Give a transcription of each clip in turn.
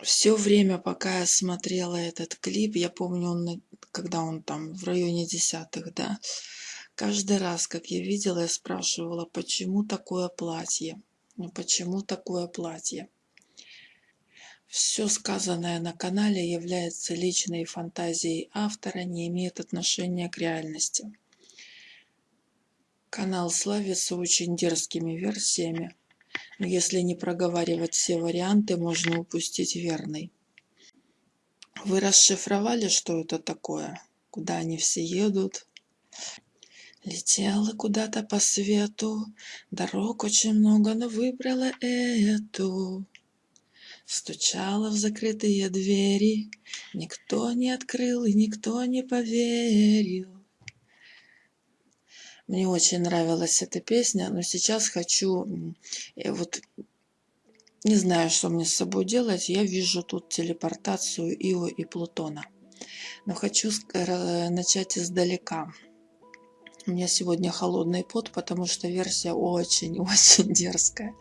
все время, пока я смотрела этот клип, я помню, он, когда он там в районе десятых, да, каждый раз, как я видела, я спрашивала, почему такое платье? Ну, почему такое платье? Все сказанное на канале является личной фантазией автора, не имеет отношения к реальности. Канал славится очень дерзкими версиями, если не проговаривать все варианты, можно упустить верный. Вы расшифровали, что это такое? Куда они все едут? Летела куда-то по свету, дорог очень много, но выбрала эту. Стучала в закрытые двери, никто не открыл и никто не поверил. Мне очень нравилась эта песня, но сейчас хочу, э, вот не знаю, что мне с собой делать, я вижу тут телепортацию Ио и Плутона. Но хочу начать издалека. У меня сегодня холодный пот, потому что версия очень-очень дерзкая.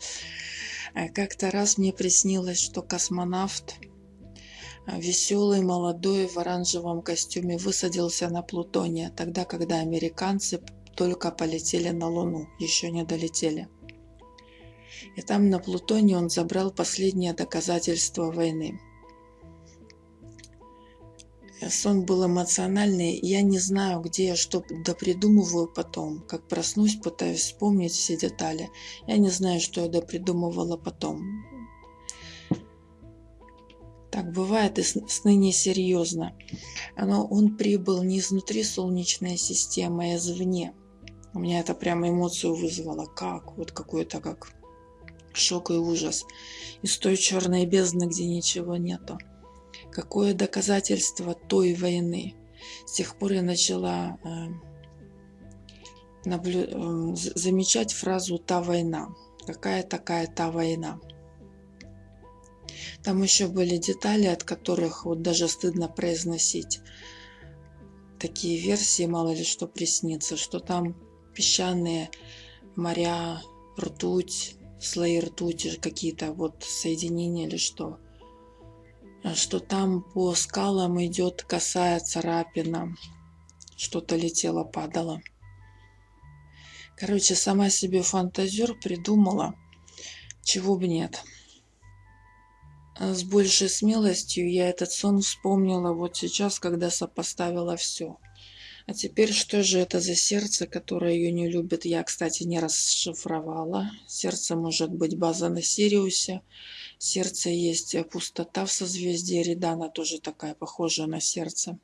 Э, как-то раз мне приснилось, что космонавт, э, веселый, молодой, в оранжевом костюме, высадился на Плутоне, тогда, когда американцы только полетели на Луну, еще не долетели. И там на Плутоне он забрал последнее доказательство войны – сон был эмоциональный. Я не знаю, где я что допридумываю потом. Как проснусь, пытаюсь вспомнить все детали. Я не знаю, что я допридумывала потом. Так бывает и сны несерьезно. Но он прибыл не изнутри Солнечной системы, а извне. У меня это прямо эмоцию вызвало. Как? Вот какой-то как шок и ужас. Из той черной бездны, где ничего нету. Какое доказательство той войны? С тех пор я начала э, наблю... э, замечать фразу «та война». Какая такая та война? Там еще были детали, от которых вот даже стыдно произносить такие версии, мало ли что приснится, что там песчаные моря, ртуть, слои ртути, какие-то вот соединения или что – что там по скалам идет косая царапина. Что-то летело, падало. Короче, сама себе фантазер придумала, чего бы нет. С большей смелостью я этот сон вспомнила вот сейчас, когда сопоставила все. А теперь что же это за сердце, которое ее не любит? Я, кстати, не расшифровала. Сердце может быть база на Сириусе сердце есть э, пустота в созвездии Ридана, тоже такая похожая на сердце.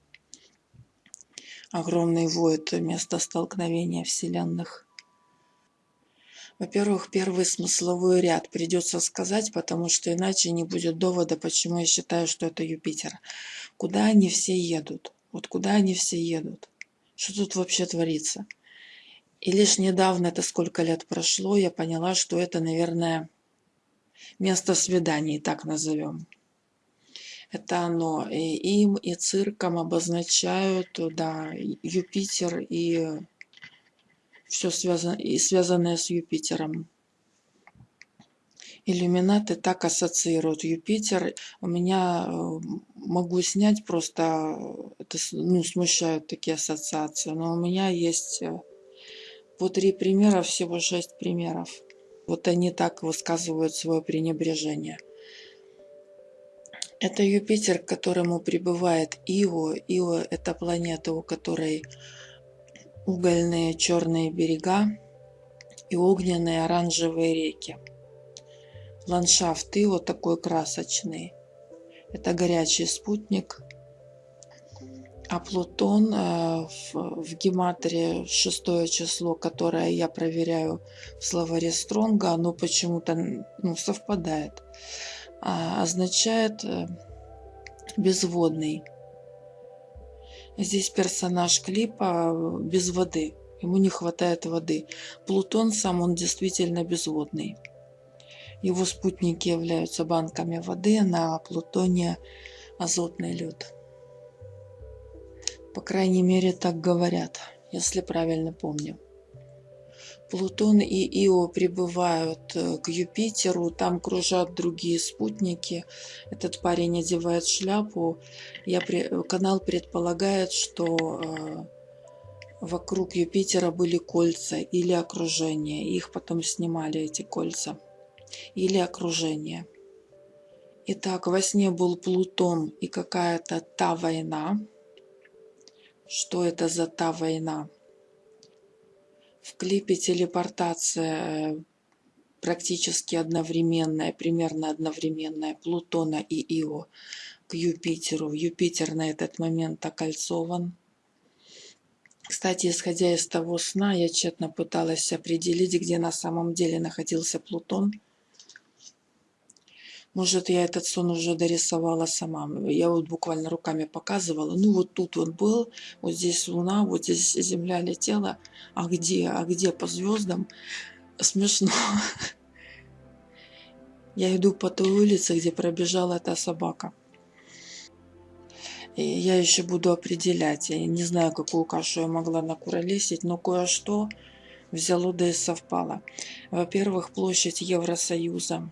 Огромный воет место столкновения вселенных. Во-первых, первый смысловой ряд придется сказать, потому что иначе не будет довода, почему я считаю, что это Юпитер. Куда они все едут? Вот куда они все едут? Что тут вообще творится? И лишь недавно, это сколько лет прошло, я поняла, что это, наверное, место свиданий, так назовем. Это оно. И им и цирком обозначают, да, Юпитер и все связано, и связанное с Юпитером. Иллюминаты так ассоциируют Юпитер. У меня э, могу снять просто, это ну, смущают такие ассоциации, но у меня есть э, по три примера, всего шесть примеров. Вот они так высказывают свое пренебрежение. Это Юпитер, к которому прибывает Ио. Ио – это планета, у которой угольные черные берега и огненные оранжевые реки. Ландшафт Ио такой красочный. Это горячий спутник – а Плутон э, в, в гематрии шестое число, которое я проверяю в словаре Стронга, оно почему-то ну, совпадает. А, означает э, безводный. Здесь персонаж клипа э, без воды. Ему не хватает воды. Плутон сам, он действительно безводный. Его спутники являются банками воды, на Плутоне азотный лед. По крайней мере, так говорят, если правильно помню. Плутон и Ио прибывают э, к Юпитеру, там кружат другие спутники. Этот парень одевает шляпу. Я, канал предполагает, что э, вокруг Юпитера были кольца или окружение. Их потом снимали, эти кольца. Или окружение. Итак, во сне был Плутон и какая-то та война. Что это за та война? В клипе телепортация э, практически одновременная, примерно одновременная Плутона и Ио к Юпитеру. Юпитер на этот момент окольцован. Кстати, исходя из того сна, я тщетно пыталась определить, где на самом деле находился Плутон. Может, я этот сон уже дорисовала сама. Я вот буквально руками показывала. Ну, вот тут он был, вот здесь Луна, вот здесь Земля летела. А где? А где по звездам? Смешно. Я иду по той улице, где пробежала эта собака. И я еще буду определять. Я не знаю, какую кашу я могла накуролесить, но кое-что взяло да и совпало. Во-первых, площадь Евросоюза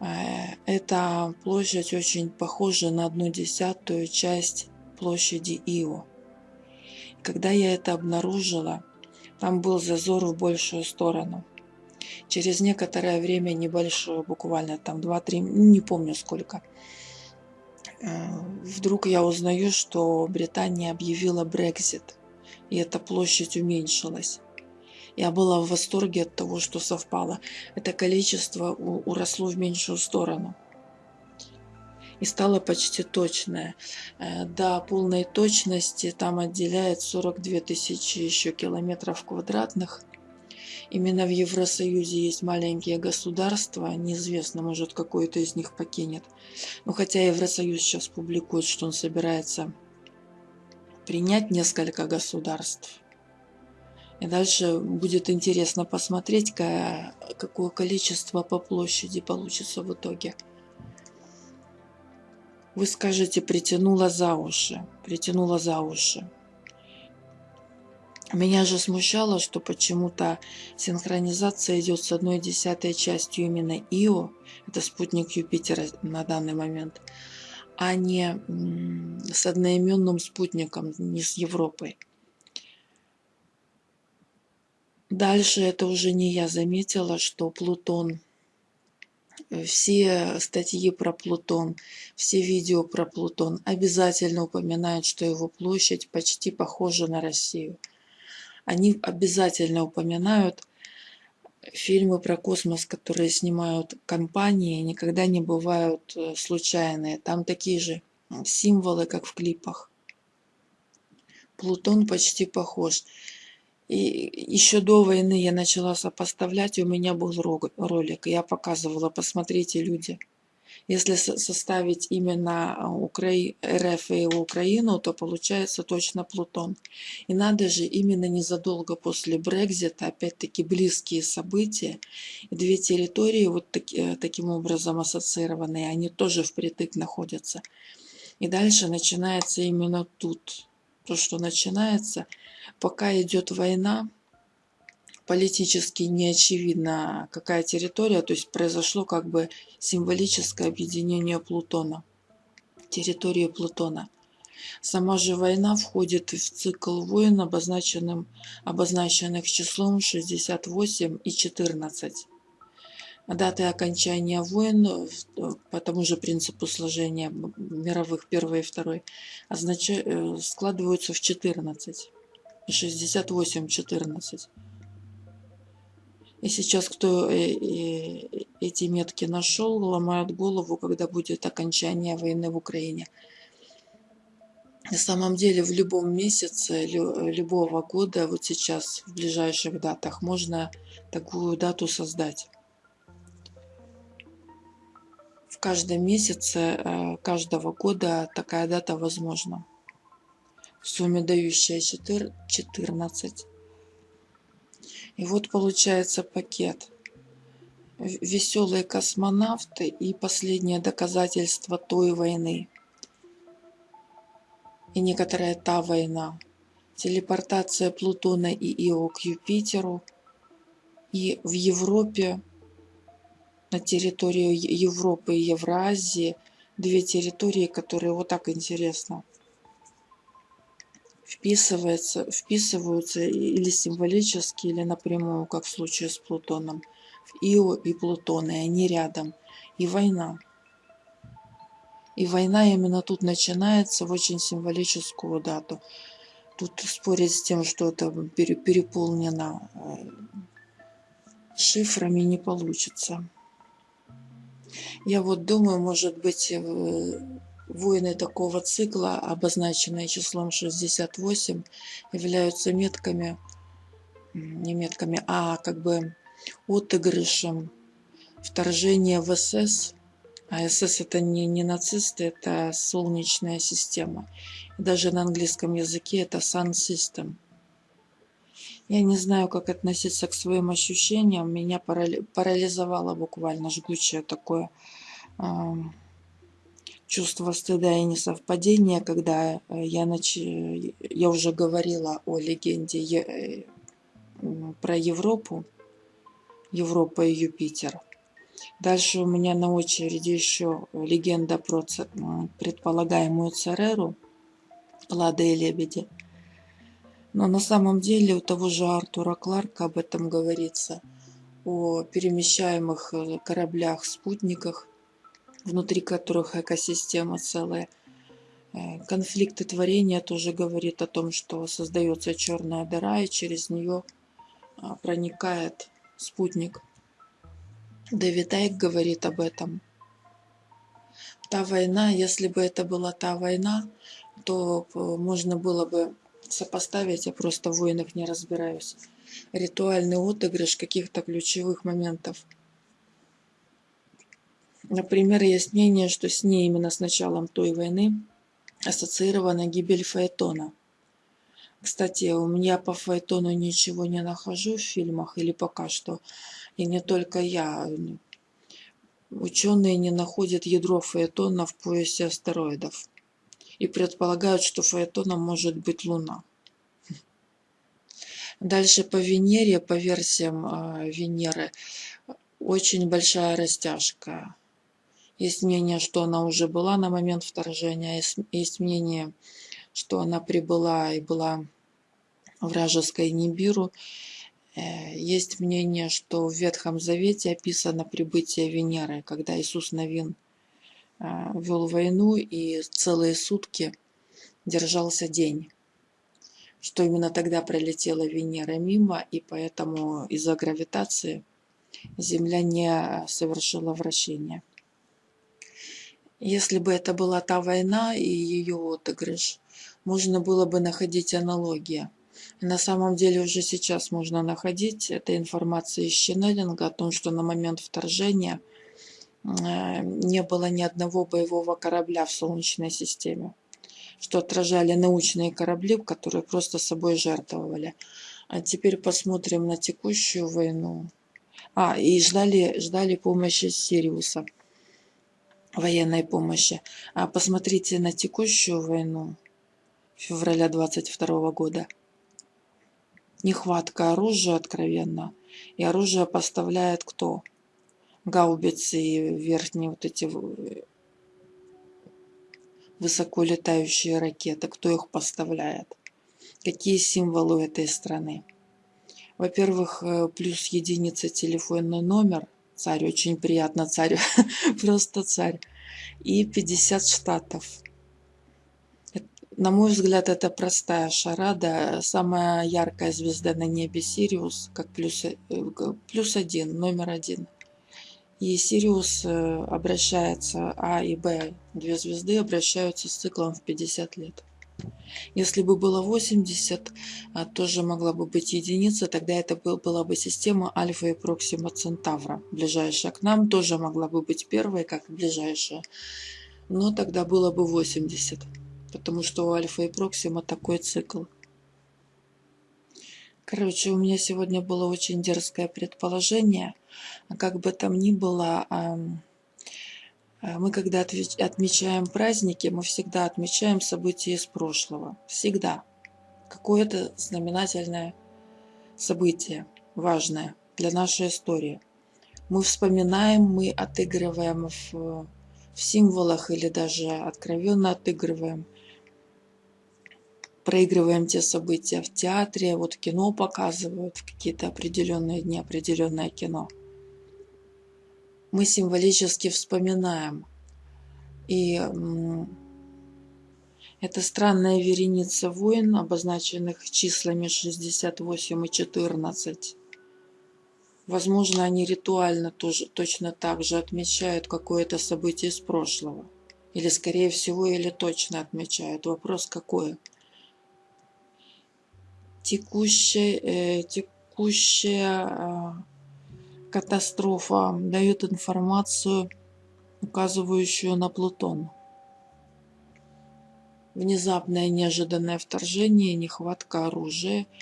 эта площадь очень похожа на одну десятую часть площади Ио. Когда я это обнаружила, там был зазор в большую сторону. Через некоторое время, небольшое, буквально там 2-3, не помню сколько, э, вдруг я узнаю, что Британия объявила Брекзит, и эта площадь уменьшилась. Я была в восторге от того, что совпало. Это количество уросло в меньшую сторону. И стало почти точное. Э, до полной точности там отделяет 42 тысячи еще километров квадратных. Именно в Евросоюзе есть маленькие государства, неизвестно, может какое-то из них покинет. Но хотя Евросоюз сейчас публикует, что он собирается принять несколько государств, и дальше будет интересно посмотреть, какое количество по площади получится в итоге. Вы скажете, притянула за уши, притянула за уши. Меня же смущало, что почему-то синхронизация идет с одной десятой частью именно Ио, это спутник Юпитера на данный момент, а не с одноименным спутником, не с Европой. Дальше это уже не я заметила, что Плутон, э, все статьи про Плутон, все видео про Плутон обязательно упоминают, что его площадь почти похожа на Россию. Они обязательно упоминают фильмы про космос, которые снимают компании, никогда не бывают э, случайные. Там такие же символы, как в клипах. Плутон почти похож. И еще до войны я начала сопоставлять, и у меня был ролик, я показывала, посмотрите, люди. Если составить именно Укра... РФ и Украину, то получается точно Плутон. И надо же, именно незадолго после Брекзита, опять-таки близкие события, две территории вот таки, э, таким образом ассоциированные, они тоже впритык находятся. И дальше начинается именно тут то, что начинается, пока идет война, политически не очевидно, какая территория, то есть произошло как бы символическое объединение Плутона, территории Плутона. Сама же война входит в цикл войн, обозначенным, обозначенных числом 68 и 14. Даты окончания войн по тому же принципу сложения мировых первой и второй означают, э, складываются в 14. 68, 14. И сейчас кто э, эти метки нашел, ломают голову, когда будет окончание войны в Украине. На самом деле в любом месяце любого года, вот сейчас в ближайших датах, можно такую дату создать в каждом месяце э, каждого года такая дата возможна. В сумме дающая 14. И вот получается пакет. Веселые космонавты и последнее доказательство той войны. И некоторая та война. Телепортация Плутона и Ио к Юпитеру – И в Европе, на территории Европы и Евразии, две территории, которые вот так интересно вписываются, вписываются или символически, или напрямую, как в случае с Плутоном. В Ио и Плутон, и они рядом. И война. И война именно тут начинается в очень символическую дату. Тут спорить с тем, что это переполнено э, шифрами не получится. Я вот думаю, может быть, э, воины такого цикла, обозначенные числом 68, являются метками, не метками, а как бы отыгрышем вторжения в СС. А СС это не, не нацисты, это солнечная система. Даже на английском языке это Sun System. Я не знаю, как относиться к своим ощущениям. Меня парализовало буквально жгучее такое э, чувство стыда и несовпадения, когда э, я, нач... я уже говорила о легенде е... Э, про Европу, Европа и Юпитер. Дальше у меня на очереди еще легенда про предполагаемую Цереру, Лада и Лебеди. Но на самом деле у того же Артура Кларка об этом говорится, о перемещаемых э, кораблях-спутниках, внутри которых экосистема целая. Э, конфликты творения тоже говорит о том, что создается черная дыра, и через нее а, проникает спутник. Дэвид Айк говорит об этом. Та война, если бы это была та война, то э, можно было бы сопоставить, я просто в войнах не разбираюсь. Ритуальный отыгрыш каких-то ключевых моментов. Например, есть мнение, что с ней именно с началом той войны ассоциирована гибель Фаэтона. Кстати, у меня по Фаэтону ничего не нахожу в фильмах, или пока что. И не только я. Ученые не находят ядро Фаэтона в поясе астероидов и предполагают, что Фаэтоном может быть Луна. Дальше по Венере, по версиям э, Венеры, очень большая растяжка. Есть мнение, что она уже была на момент вторжения, есть, есть мнение, что она прибыла и была вражеской Нибиру. Э, есть мнение, что в Ветхом Завете описано прибытие Венеры, когда Иисус Новин а, вел войну и целые сутки держался день. Что именно тогда пролетела Венера мимо, и поэтому из-за гравитации Земля не совершила вращение. Если бы это была та война и ее отыгрыш, можно было бы находить аналогии. На самом деле уже сейчас можно находить эта информация из Ченнелинга о том, что на момент вторжения – Э, не было ни одного боевого корабля в Солнечной системе, что отражали научные корабли, которые просто собой жертвовали. А теперь посмотрим на текущую войну. А, и ждали, ждали помощи Сириуса, военной помощи. А посмотрите на текущую войну февраля 22 года. Нехватка оружия откровенно. И оружие поставляет кто? гаубицы и верхние вот эти высоко летающие ракеты, кто их поставляет, какие символы этой страны. Во-первых, э, плюс единица телефонный номер, царь, очень приятно, царь, просто царь, и 50 штатов. На мой взгляд, это простая шарада. Самая яркая звезда на небе Сириус, как плюс, э, плюс один, номер один. И Сириус э, обращается, А и Б, две звезды, обращаются с циклом в 50 лет. Если бы было 80, а, тоже могла бы быть единица, тогда это была бы система Альфа и Проксима Центавра. Ближайшая к нам тоже могла бы быть первой, как ближайшая. Но тогда было бы 80, потому что у Альфа и Проксима такой цикл. Короче, у меня сегодня было очень дерзкое предположение. Как бы там ни было, мы когда отмечаем праздники, мы всегда отмечаем события из прошлого. Всегда. Какое-то знаменательное событие, важное. для нашей истории. Мы вспоминаем, мы отыгрываем в, в символах или даже откровенно отыгрываем. Проигрываем те события в театре, вот кино показывают в какие-то определенные дни, определенное кино. Мы символически вспоминаем. И это странная вереница войн, обозначенных числами 68 и 14. Возможно, они ритуально тоже, точно так же отмечают какое-то событие из прошлого. Или, скорее всего, или точно отмечают. Вопрос какой? Текущая, э, текущая э, катастрофа дает информацию, указывающую на Плутон. Внезапное неожиданное вторжение, нехватка оружия –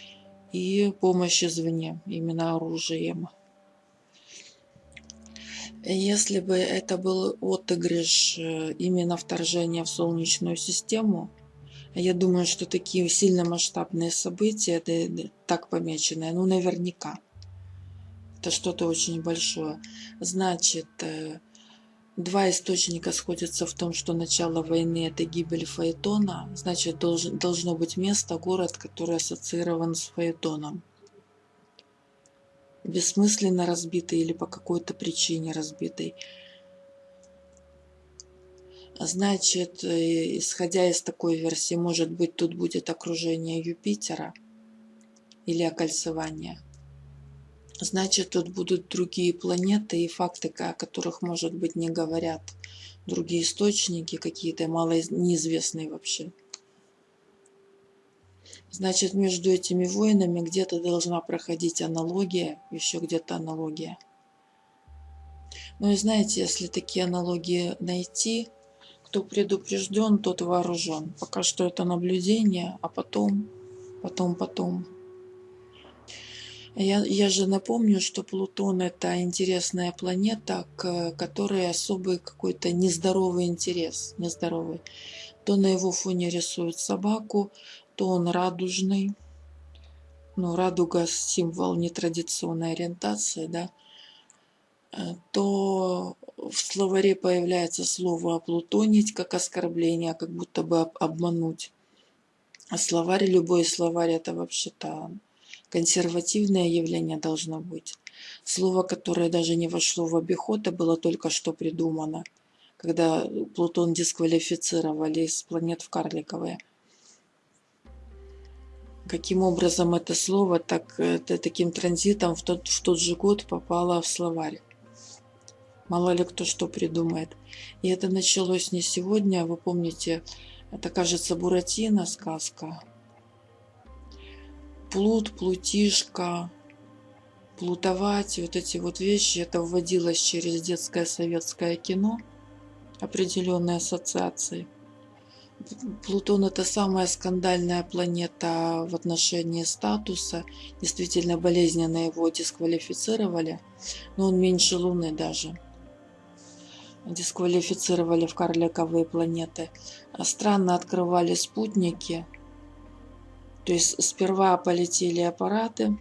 и помощь извне, именно оружием. Если бы это был отыгрыш э, именно вторжения в Солнечную систему, я думаю, что такие сильно масштабные события, так помеченные, ну наверняка. Это что-то очень большое. Значит, э, Два источника сходятся в том, что начало войны – это гибель Фаэтона, значит, должен, должно быть место, город, который ассоциирован с Фаэтоном. Бессмысленно разбитый или по какой-то причине разбитый. Значит, э, исходя из такой версии, может быть, тут будет окружение Юпитера или окольцевание – значит тут будут другие планеты и факты, о которых, может быть, не говорят. Другие источники какие-то, мало неизвестные вообще. Значит, между этими войнами где-то должна проходить аналогия, еще где-то аналогия. Ну и знаете, если такие аналогии найти, кто предупрежден, тот вооружен. Пока что это наблюдение, а потом, потом, потом. Я, я же напомню, что Плутон это интересная планета, к которой особый какой-то нездоровый интерес, нездоровый. То на его фоне рисуют собаку, то он радужный. Ну, радуга символ нетрадиционной ориентации, да. Э, то в словаре появляется слово «оплутонить» как оскорбление, как будто бы обмануть. А словарь, любой словарь это вообще-то консервативное явление должно быть. Слово, которое даже не вошло в обиход, а было только что придумано, когда Плутон дисквалифицировали из планет в карликовые. Каким образом это слово так, это, таким транзитом в тот, в тот же год попало в словарь? Мало ли кто что придумает. И это началось не сегодня, вы помните, это, кажется, Буратино сказка плут, плутишка, плутовать, вот эти вот вещи, это вводилось через детское советское кино, определенные ассоциации. Плутон это самая скандальная планета в отношении статуса. Действительно болезненно его дисквалифицировали, но он меньше Луны даже. Дисквалифицировали в карликовые планеты. Странно открывали спутники, то есть сперва полетели аппараты,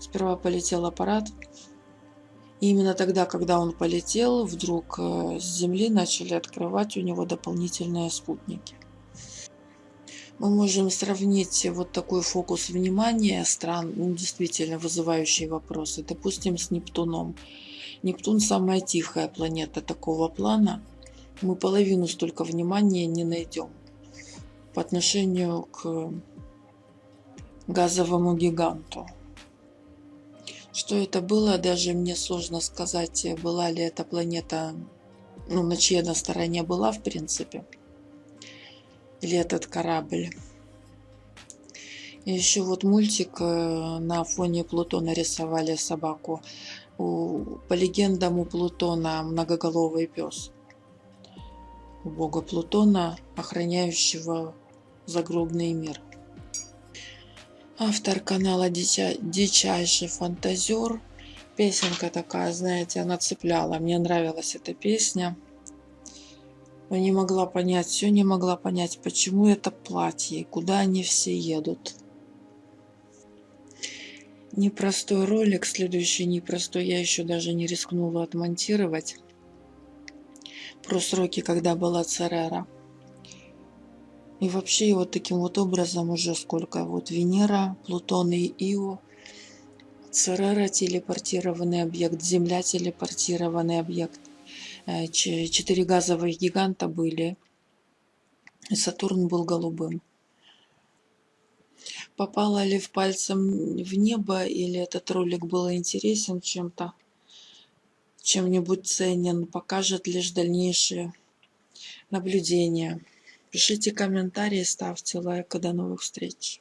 сперва полетел аппарат, и именно тогда, когда он полетел, вдруг э, с Земли начали открывать у него дополнительные спутники. Мы можем сравнить вот такой фокус внимания стран, ну, действительно вызывающие вопросы, допустим, с Нептуном. Нептун самая тихая планета такого плана. Мы половину столько внимания не найдем по отношению к газовому гиганту. Что это было, даже мне сложно сказать, была ли эта планета, ну, на чьей она стороне была, в принципе, или этот корабль. И еще вот мультик э, на фоне Плутона рисовали собаку. У, по легендам у Плутона многоголовый пес. У бога Плутона, охраняющего загробный мир. Автор канала Дича... Дичайший фантазер. Песенка такая, знаете, она цепляла. Мне нравилась эта песня. Но не могла понять, все не могла понять, почему это платье, куда они все едут. Непростой ролик, следующий непростой я еще даже не рискнула отмонтировать. Про сроки, когда была Церера. И вообще вот таким вот образом уже сколько вот Венера, Плутон и Ио, Церера телепортированный объект, Земля телепортированный объект. Э, четыре газовых гиганта были. Сатурн был голубым. Попала ли в пальцем в небо или этот ролик был интересен чем-то, чем-нибудь ценен, покажет лишь дальнейшие наблюдения. Пишите комментарии, ставьте лайк. До новых встреч.